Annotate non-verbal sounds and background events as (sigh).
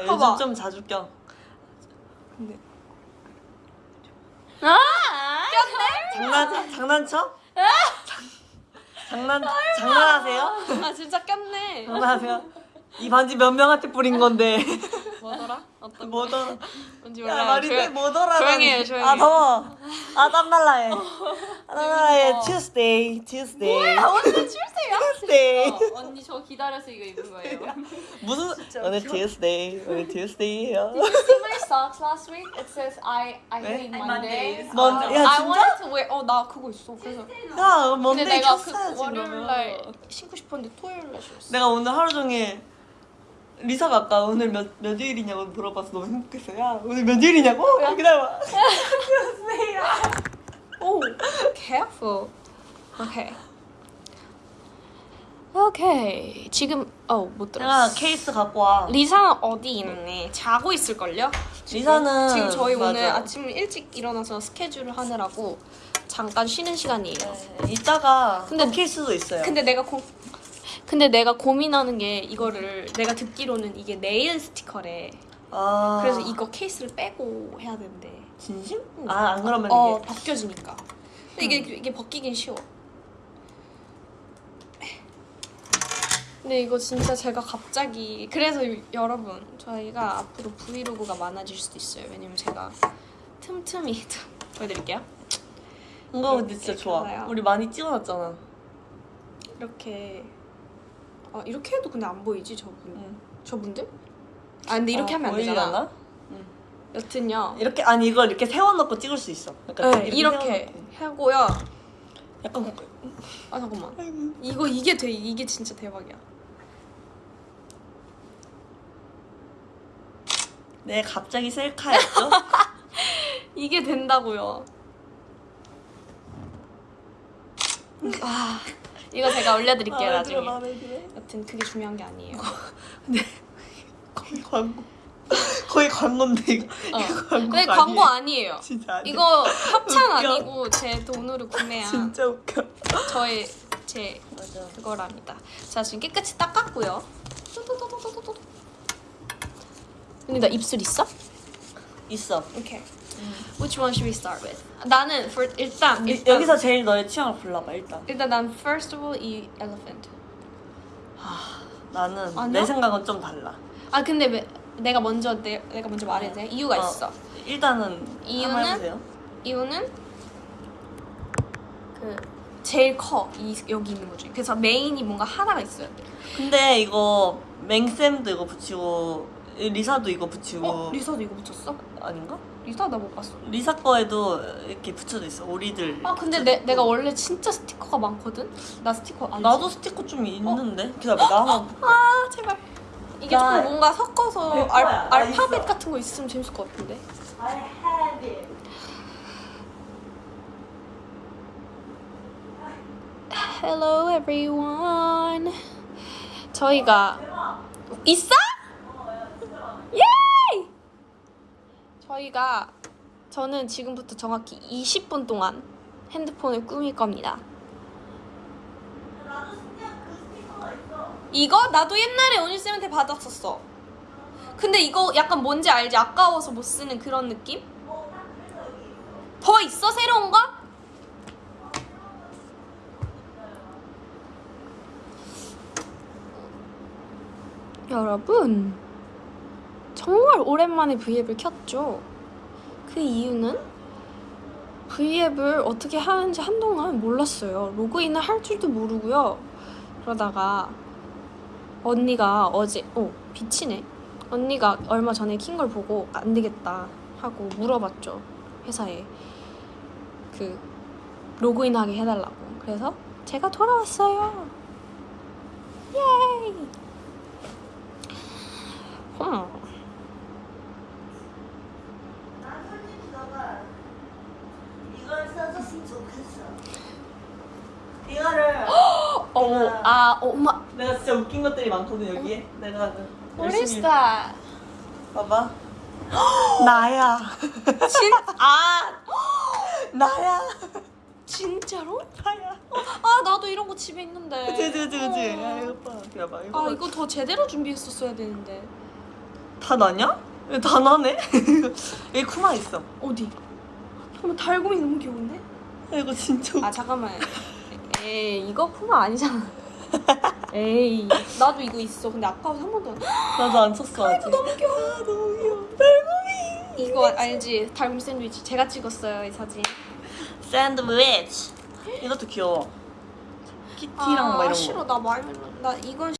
요즘 봐봐. 좀 자주 껴. 근데 아 장난 장난쳐? 장- 장난 장난하세요? 아 진짜 꼈네 장난하세요? 이 반지 몇 명한테 뿌린 건데 뭐더라? 어떤 뭐더라? 뭔지 야 몰라요 말이 돼 뭐더라? 조용히 해, 조용히 아 해. 더워. 아 땀날라 해. 아, 땀날라해. 어. Tuesday, Tuesday, 오늘 출세야? Tuesday. 어, 언니 저 기다려서 이거 입은 거예요 (laughs) (laughs) 무슨 오늘 Tuesday, 오늘 Tuesday예요. Did you see my socks last week? It says I I 네? hate Mondays. 뭔- 아, 야, I 진짜? wanted to wear. 어, 나 그거 있어. 그래서 야 근데 뭔데 내가 그 켰어야지 월요일 날. 신고 싶었는데 토요일 날 신었어. 내가 오늘 하루 종일 리사가 아까 오늘 몇, 몇 일이냐고 물어봐서 너무 행복했어. 야 오늘 몇 일이냐고? 야 기다려봐. (laughs) 오, careful. 오케이. 오케이. 지금 어못 내가 들었어. 케이스 갖고 와. 리사는 어디 있네? 자고 있을 걸요? 리사는 지금 저희 오늘 맞아. 아침 일찍 일어나서 스케줄을 하느라고 잠깐 쉬는 시간이에요. 네, 이따가 근데 케이스도 있어요. 근데 내가 고 근데 내가 고민하는 게 이거를 내가 듣기로는 이게 네일 스티커래. 아 그래서 이거 케이스를 빼고 해야 된대. 진심? 아 안 그러면 어 이게 벗겨지니까. 근데 이게 이게 벗기긴 쉬워. 근데 이거 진짜 제가 갑자기 그래서 여러분 저희가 앞으로 브이로그가 많아질 수도 있어요. 왜냐면 제가 틈틈이 (laughs) 보여드릴게요. 이거 근데 진짜 좋아. 우리 많이 찍어놨잖아. 이렇게 아 이렇게 해도 근데 안 보이지 저분 응. 저분들? 아 근데 이렇게 아, 하면 안? 되잖아. 여튼요. 이렇게 아니 이걸 이렇게 세워놓고 찍을 수 있어. 그러니까 네, 이렇게 하고요. 약간 아 잠깐만. 아이고. 이거 이게 돼 이게 진짜 대박이야. 네 갑자기 셀카였죠? (laughs) 이게 된다고요. 아 이거 제가 올려드릴게요 들어, 나중에. 마음에 들어. 여튼 그게 중요한 게 아니에요. 거의 광고. 거의 광고인데 이거. 어. 이거 광고 근데 광고 아니에요. 진짜 아니야. 이거 협찬 웃겨. 아니고 제 돈으로 구매한 진짜 웃겨. 저의 제 맞아. 그거랍니다. 자 지금 깨끗이 닦았고요. 근데 나 입술 있어? 있어. 오케이. Which one should we start with? 나는 for, 일단, 이- 일단 여기서 제일 너의 취향을 골라봐 일단. 일단 난 first of all 이 elephant. 나는 아니야? 내 생각은 좀 달라. 아 근데 왜 내가 먼저 내, 내가 먼저 말해도 돼? 이유가 어. 있어. 일단은 이유는? 한번 해보세요. 이유는 그 제일 커. 이 여기 있는 거 중에. 그래서 메인이 뭔가 하나가 있어야 돼. 근데 이거 맹쌤도 이거 붙이고 리사도 이거 붙이고 어? 리사도 이거 붙였어? 아닌가? 리사 나 못 봤어. 리사 거에도 이렇게 붙여져 있어 오리들. 아 근데 내, 내가 원래 진짜 스티커가 많거든? 나 스티커 알지? 나도 스티커 좀 있는데 기다려 나 한번 아 제발 이게 나- 조금 뭔가 섞어서 내 알, 알파벳 있어. 같은 거 있으면 재밌을 것 같은데 I have it. Hello everyone 저희가 있어? 예이! 저희가 저는 지금부터 정확히 20분 동안 핸드폰을 꾸밀 겁니다 이거 나도 옛날에 온유쌤한테 받았었어 근데 이거 약간 뭔지 알지? 아까워서 못 쓰는 그런 느낌? 더 있어 새로운 거? 여러분 정말 오랜만에 V앱을 켰죠. 그 이유는 V앱을 어떻게 하는지 한동안 몰랐어요. 로그인을 할 줄도 모르고요. 그러다가 언니가 어제 어 비치네. 언니가 얼마 전에 킨 걸 보고 안 되겠다 하고 물어봤죠 회사에 그 로그인하게 해달라고. 그래서 제가 돌아왔어요. 예이. 음. 난 솔직히 너가 이걸 써줬으면 좋겠어. 이거를 (gasps) 어, 아, 엄마. 내가 진짜 웃긴 것들이 많거든 여기에. 내가 What is 열심히 that? 봐봐. (gasps) 나야. 진, 아, (gasps) 나야. 진짜로? 나야. 아, 나도 이런 거 집에 있는데. 그치 그치 그치. 어. 야 이거 봐. 이거 봐. 이거 아, 이거 더 제대로 준비했었어야 되는데. 다다 나냐? 왜다 나네? 여기 쿠마 있어. 어디? 잠깐만 달곰이 너무 귀여운데? 야, 이거 진짜. 아 잠깐만. 에이 이거 푸마 아니잖아. 에이 나도 이거 있어. 근데 아까워서 한 번도 안. 나도 안 쳤어. 아직. 너무 귀여워. 아, 너무 귀여워. 달고미. 이거 알지? 달곰 샌드위치 제가 찍었어요 이 사진. 샌드위치. 이것도 귀여워. 키티랑 막 이런 거. 아, 싫어 나 말면 나 이건